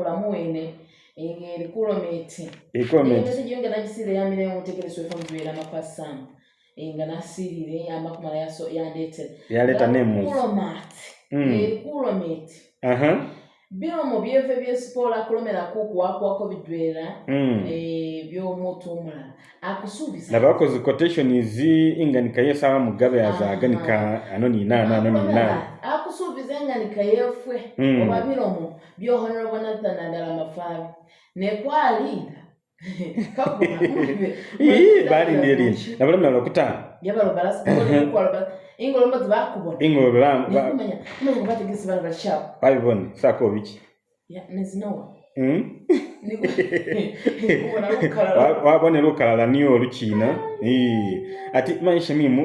muene meti meti ya ya ya ya leta nemu okulamu weene meti aha nagisiira mo omutegereso fe mapasamu nga nasiirire amakumala yandeetera yaleeta nemulomaati erikulomeeti biromo byeve byesipola akulomerako okuwakuwako mm. e, bidwera byomuntu omulala akusuubiza nabakoze quotation zi inganikayo esaawa mugabe ya zaga ah, nika ah. anoni ano ninaana ano ninaana yeye fwe mm. obabira omu byohonera obonatha nadala mafaro nekwalinda babonera okalala niyo olukina ati maisha mimu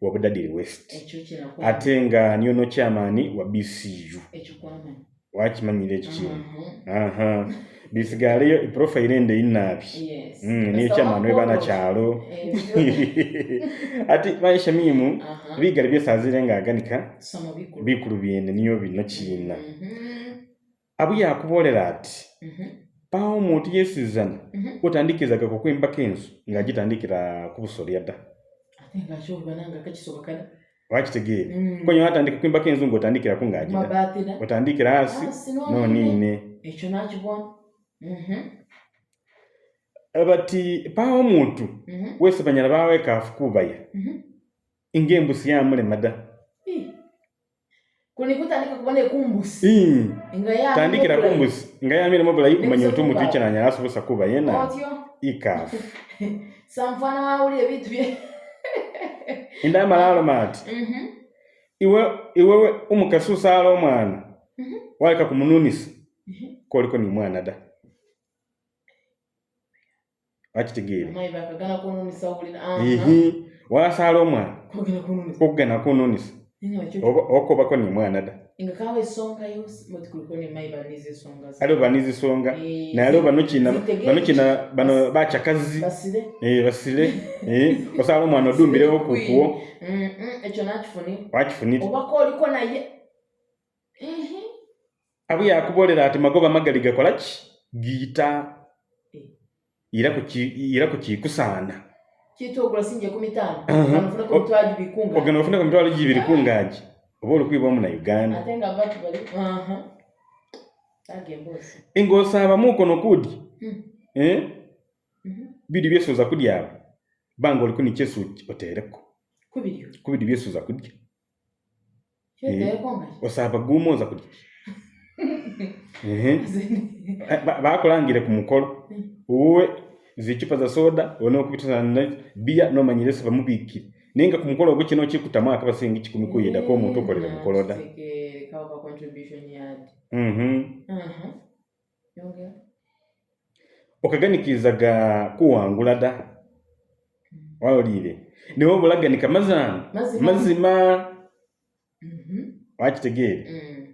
wabudadiri west ate nga niyo nokyamaani wa bcu wakimanyira ekyo mhm. bisigaleyo profile ende inabi mm, niyo kyamaani webanakyalo eh. ati maishamimu bigali byesazire nga aganika bikulu byene niyo bino kiina mhm. abu yakubolera ati mhm. paho omuntu yesizana otandikizagako kwembaka ensu nga gitandikira kubusolya da wakitegeere konye watandika kwimbako enzungu otandikira kungagira otandikira hasi noniine ekyo nakibona bati paawo omuntu wese banyala bawekaafu kubaya mm-hmm. ng'embusi yamulema tandikira kumbusi nga yamiremu bulayi kumanya omuntu ikyananyala asobosa kuba yena ikaafu inda malalo mati mhm iwe iwewe umukasusa alo mwana mhm waika kumununisa mhm koliko ni mwana da achitigire mayi bakagana kununisa uli na aha mhm wasalo mwana kogena kununisa kogena kununisa ino acho oko bako ni mwana da mhm ngawe esonga yosiali oba nizisonga naye aliwo bano kina bano bacakazi basire eh, eh, osaala omwana odumbireho kukuwo wakifunire obaka oliko naye abwe yakubolera ati magoba magali gakola ki giita era kukikusaana ogenda ofunekomitwalo gibiri kungaji oba olukwiba mu na uganda ate nga batu bali engoosi abamuuko nokuudi hmm. eh? mhm. biri byesuuza kudyaba banga oliku nikyesu oteereko ku biri byesuuza kudya eh, osaaba guuma oza kudya bakulangire ku mukolo hmm. uwe zicupa za soda one okubituzana biya nomanyire se bamubiikire ninga ku mukolo ogwo kino kikutamu akabasingi kikumi kuyidako omuntu mm, okolera mukolo da mm-hmm. mm-hmm. okaganikiriza ga kuwangula da mm. waoliire naye obulaganika mazamu mazima mm-hmm. wakitegeere mm.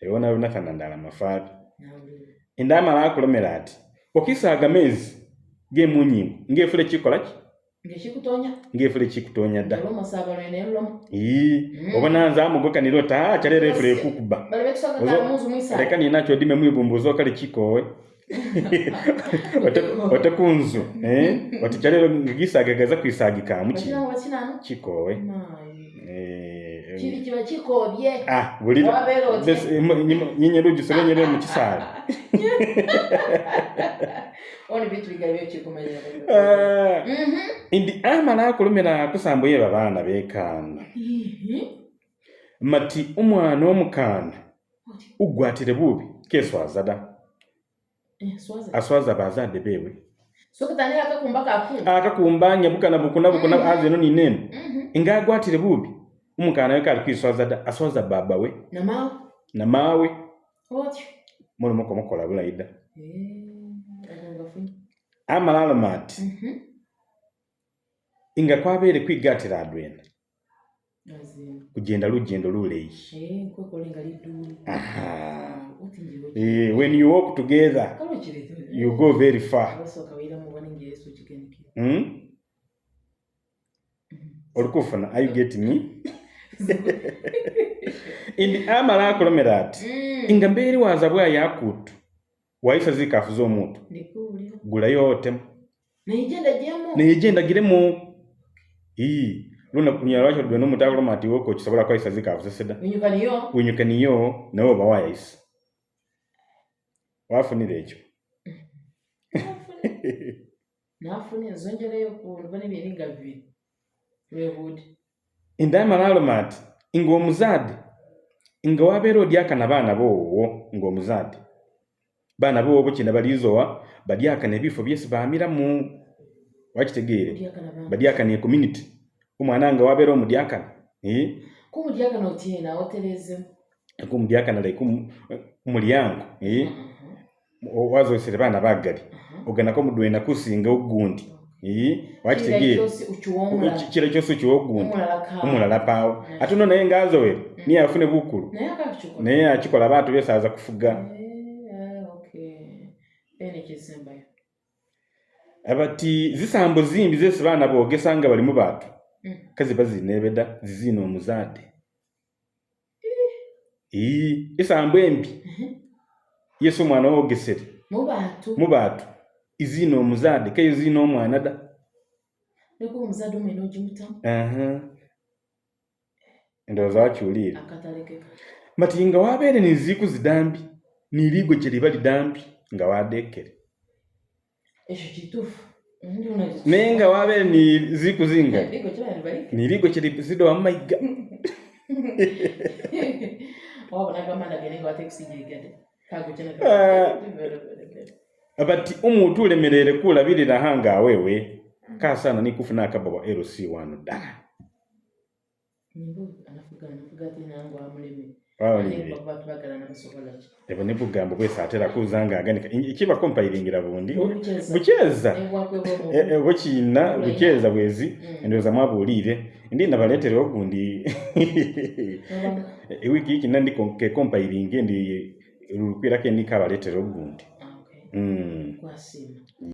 ewona lunafana ndala mafaabi endaamala akulomera ati okisaaga mezi g'emunyingo ngaefula ekikola ki ngefule chikutonya da loma saba lene loma ii mm. obananza amugoka nilo ta chalere fule kukuba bale bekusaka kamuzu mwisa leka ninacho dime mwibumbuzo kale chikowe otakunzu eh otichalero ngigisagaga za kwisagika muchi chikowe kiri kiba kikobye buliinyerugi sobenyere mu kisaala ndi amala akulumira akusambu yeba baana bekaana mati omwana omukaana ugwatire bubi keswaza da aswaza bazadde bebwe akakumba nyabukana bukunabukuna azeno ninene ngaagwatire bubi umukana we kali kwiswaza aswaza baba we na maawe mulimu kumukola bulayi dda eh, amala aloma ati mhm. nga kwabeere kwigatira adwena kugenda lugendo eh, ah, eh when you walk together you go very far Orkufana, hmm? mhm. are you getting me indi amala akulomera ati mm. inga mbeeri waza bwayo yakutu waisa zikafu z'omuntu gulayo otemu naye gyendagiremu ii lunaku lunyala lwakyo lubeno omuntu akuloma ati woko kisobola kwayisa zikafu zeseda winyukaniyo nawe oba wayayisa wafunira ekyo nafunira zongereyo ku lubona ebyeringa bibiri lwebudi indaya malaloma ati inga omuzadde nga wabeera odyakana baana boowo ng'omuzadde baana boobo kye balizowa badyakana ebifo byesi baamiramu wakitegeere badyakana e community omwana nga wabeera omudyakana eh? kumudyakana like mulyango eh? uh-huh. wazosere baana bagali uh-huh. oganako mudwena kusinga ogundi ekitegeekirala kyosi okiwogunda omulala paawo ate no naye ngaazowere mm. niye afune bukulu naye akikola abantu besaaza kufuga eh, ah, abati zisambo zimbi zesi baana boogesa nga balimu baatu kaziba zinebeda ziziina omuzaade isambo embi yesi omwana woogesere mu baatu mm. izino omuzadde keyo ziina omwana da nekuba omuzadde omwena ogimuta ndowooza wakyuliira mati nga wabeere niziiku zidambi niliigwe gye liba lidambi nga wadeekere ekyo kituufu naye nga wabeere niziiku zinga niliigwe gye lizido wamumayiga wabonagamandagenenga watekusingirigade kago kyenaa ah. abati omuntu ulemerere kulabirira hanga awewe mm. kasana nikufuna akabawa rc wanu ddala ebo nibugambo bwese atera kuza ngaganika ekibako mpairingira bundi bukyeza bukiina bukyeza bwezi mm. endowooza mwabuulire ndi nabaleeterewo gundi ewiiki e, ikina ndikekompairinge ndi lulukwirako endikabaleeterewo gundi 嗯。